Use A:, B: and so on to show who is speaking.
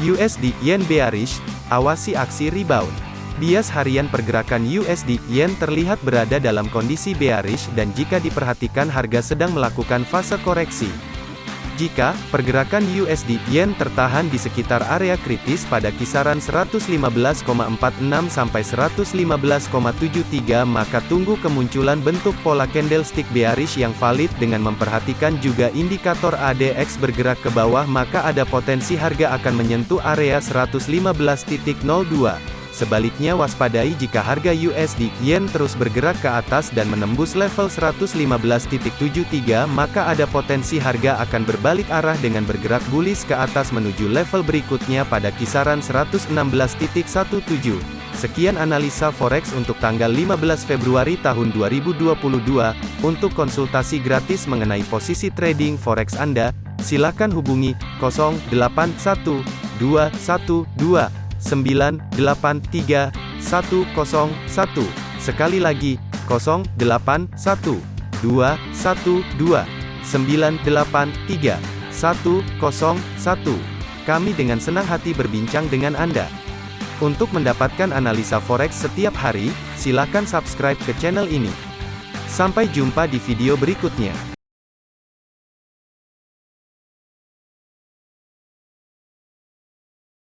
A: USD Yen bearish, awasi aksi rebound. Bias harian pergerakan USD Yen terlihat berada dalam kondisi bearish dan jika diperhatikan harga sedang melakukan fase koreksi. Jika pergerakan USD Yen tertahan di sekitar area kritis pada kisaran 115,46 sampai 115,73 maka tunggu kemunculan bentuk pola candlestick bearish yang valid dengan memperhatikan juga indikator ADX bergerak ke bawah maka ada potensi harga akan menyentuh area 115.02. Sebaliknya waspadai jika harga USD Yen terus bergerak ke atas dan menembus level 115.73 maka ada potensi harga akan berbalik arah dengan bergerak bullish ke atas menuju level berikutnya pada kisaran 116.17. Sekian analisa forex untuk tanggal 15 Februari tahun 2022. Untuk konsultasi gratis mengenai posisi trading forex Anda, silakan hubungi 081212 983 101. Sekali lagi, 081 212 983 101. Kami dengan senang hati berbincang dengan Anda. Untuk mendapatkan analisa forex setiap hari, silakan subscribe ke channel ini. Sampai jumpa di video berikutnya.